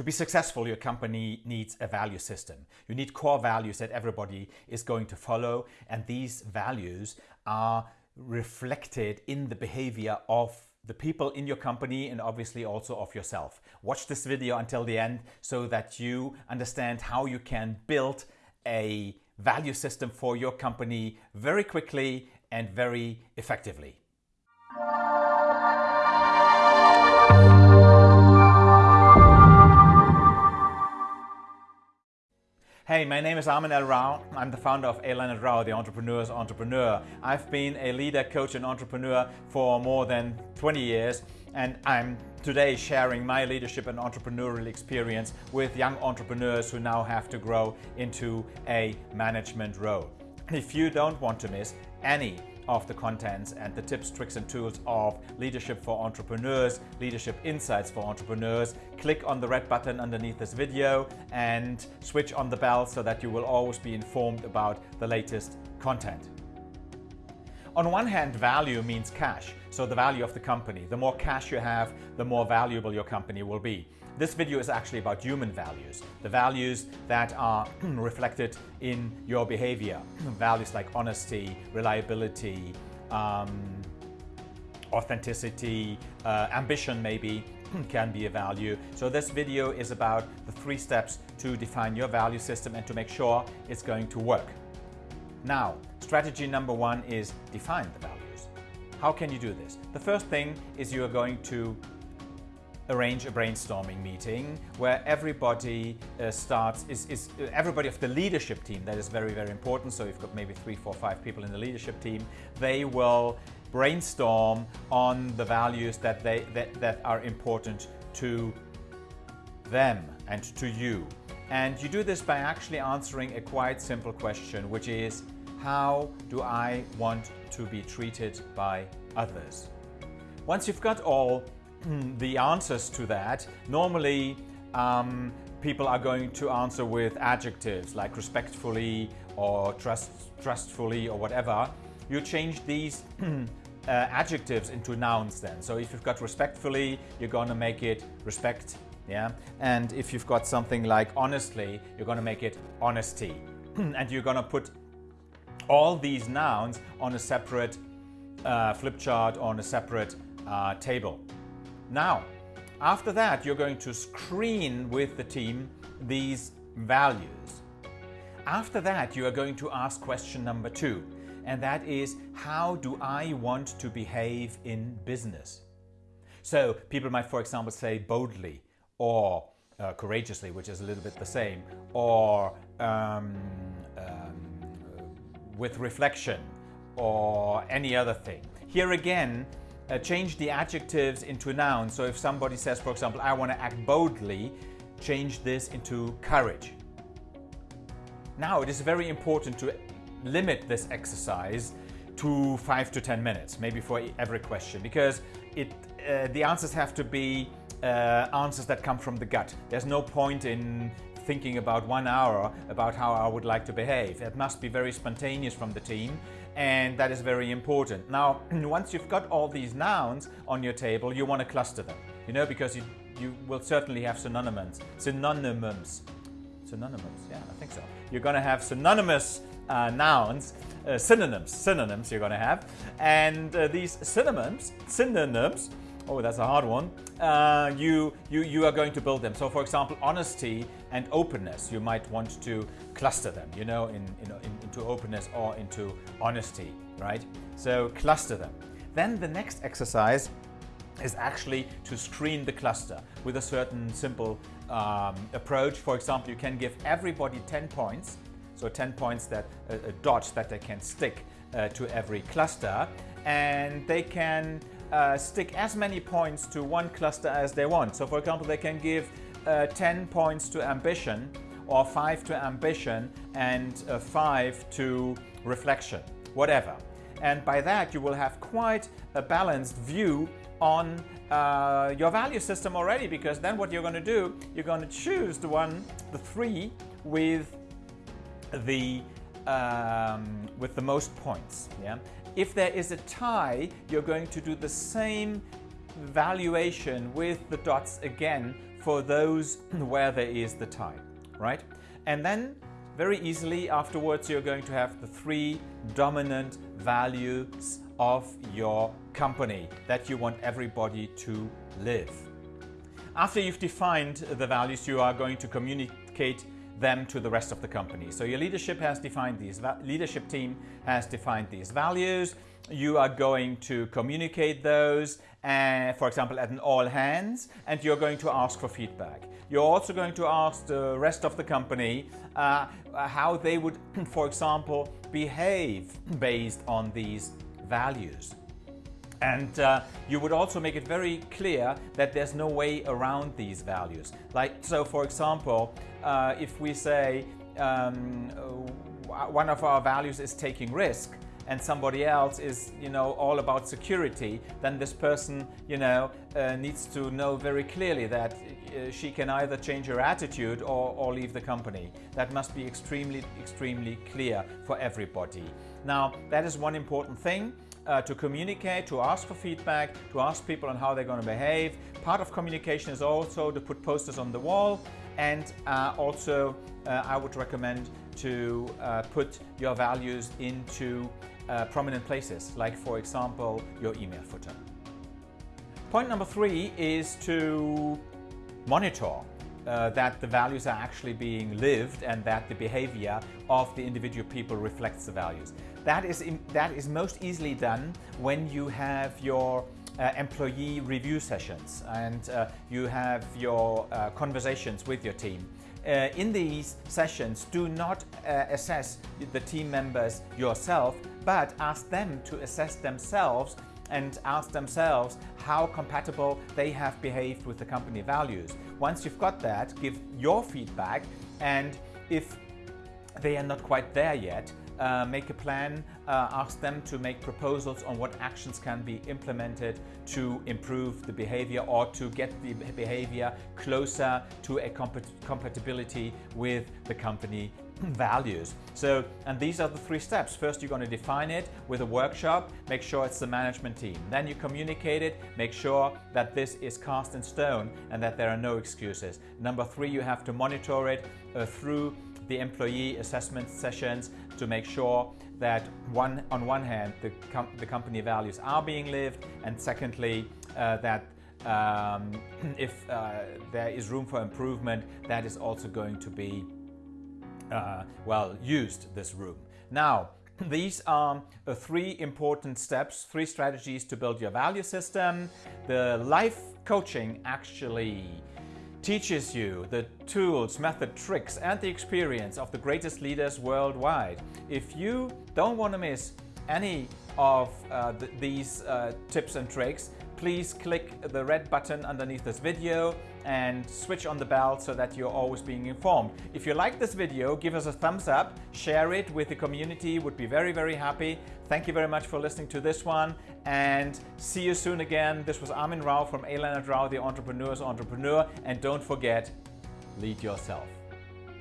To be successful, your company needs a value system. You need core values that everybody is going to follow, and these values are reflected in the behavior of the people in your company and obviously also of yourself. Watch this video until the end so that you understand how you can build a value system for your company very quickly and very effectively. Hey, my name is Armin L. Rao. I'm the founder of A. Leonard Rao, the entrepreneur's entrepreneur. I've been a leader, coach, and entrepreneur for more than 20 years, and I'm today sharing my leadership and entrepreneurial experience with young entrepreneurs who now have to grow into a management role. If you don't want to miss any of the contents and the tips, tricks and tools of Leadership for Entrepreneurs, Leadership Insights for Entrepreneurs, click on the red button underneath this video and switch on the bell so that you will always be informed about the latest content. On one hand, value means cash, so the value of the company. The more cash you have, the more valuable your company will be. This video is actually about human values, the values that are reflected in your behavior. values like honesty, reliability, um, authenticity, uh, ambition maybe can be a value. So this video is about the three steps to define your value system and to make sure it's going to work. Now, strategy number one is define the values. How can you do this? The first thing is you are going to arrange a brainstorming meeting where everybody uh, starts, is, is uh, everybody of the leadership team, that is very, very important. So you've got maybe three, four, five people in the leadership team. They will brainstorm on the values that, they, that, that are important to them and to you. And you do this by actually answering a quite simple question, which is, how do I want to be treated by others? Once you've got all the answers to that, normally um, people are going to answer with adjectives like respectfully or trust, trustfully or whatever. You change these uh, adjectives into nouns then. So if you've got respectfully, you're going to make it respect. Yeah. And if you've got something like honestly, you're going to make it honesty. and you're going to put all these nouns on a separate uh, flip chart on a separate uh, table. Now, after that, you're going to screen with the team these values. After that, you are going to ask question number two, and that is, how do I want to behave in business? So people might, for example, say boldly or uh, courageously, which is a little bit the same, or um, um, with reflection or any other thing. Here again, uh, change the adjectives into nouns. So if somebody says, for example, I want to act boldly, change this into courage. Now, it is very important to limit this exercise to five to 10 minutes, maybe for every question, because it, uh, the answers have to be uh, answers that come from the gut. There's no point in thinking about one hour about how I would like to behave. It must be very spontaneous from the team and that is very important. Now, once you've got all these nouns on your table, you want to cluster them, you know, because you, you will certainly have synonyms. Synonyms. Synonyms, yeah, I think so. You're going to have synonymous uh, nouns, uh, synonyms, synonyms you're going to have. And uh, these synonyms, synonyms, oh, that's a hard one, uh, you, you, you are going to build them. So for example, honesty and openness, you might want to cluster them, you know, in, in, in, into openness or into honesty, right? So cluster them. Then the next exercise is actually to screen the cluster with a certain simple um, approach. For example, you can give everybody 10 points, so 10 points that uh, dots that they can stick uh, to every cluster, and they can uh, stick as many points to one cluster as they want. So for example, they can give uh, 10 points to ambition or 5 to ambition and uh, 5 to reflection, whatever. And by that you will have quite a balanced view on uh, your value system already because then what you're going to do, you're going to choose the one, the three with the um, with the most points. Yeah. If there is a tie, you're going to do the same valuation with the dots again for those where there is the tie, right? And then very easily afterwards you're going to have the three dominant values of your company that you want everybody to live. After you've defined the values, you are going to communicate them to the rest of the company. So your leadership has defined these, leadership team has defined these values. You are going to communicate those, uh, for example, at an all hands, and you're going to ask for feedback. You're also going to ask the rest of the company uh, how they would, for example, behave based on these values. And uh, you would also make it very clear that there's no way around these values. Like, so for example, uh, if we say um, one of our values is taking risk, and somebody else is, you know, all about security, then this person, you know, uh, needs to know very clearly that uh, she can either change her attitude or, or leave the company. That must be extremely, extremely clear for everybody. Now, that is one important thing uh, to communicate, to ask for feedback, to ask people on how they're going to behave. Part of communication is also to put posters on the wall and uh, also uh, I would recommend to uh, put your values into uh, prominent places, like for example, your email footer. Point number three is to monitor uh, that the values are actually being lived and that the behavior of the individual people reflects the values. That is, that is most easily done when you have your uh, employee review sessions and uh, you have your uh, conversations with your team. Uh, in these sessions, do not uh, assess the team members yourself, but ask them to assess themselves and ask themselves how compatible they have behaved with the company values. Once you've got that, give your feedback and if they are not quite there yet, uh, make a plan, uh, ask them to make proposals on what actions can be implemented to improve the behavior or to get the behavior closer to a compat compatibility with the company values. So, and these are the three steps. First, you're going to define it with a workshop, make sure it's the management team. Then you communicate it, make sure that this is cast in stone and that there are no excuses. Number three, you have to monitor it uh, through the employee assessment sessions to make sure that one, on one hand, the, com the company values are being lived, and secondly, uh, that um, if uh, there is room for improvement, that is also going to be uh, well, used this room. Now, these are uh, three important steps, three strategies to build your value system. The life coaching actually teaches you the tools, method, tricks and the experience of the greatest leaders worldwide. If you don't want to miss any of uh, th these uh, tips and tricks, please click the red button underneath this video and switch on the bell so that you're always being informed. If you like this video, give us a thumbs up, share it with the community, would be very, very happy. Thank you very much for listening to this one and see you soon again. This was Armin Rao from A. Leonard Rao, the Entrepreneur's Entrepreneur. And don't forget, lead yourself.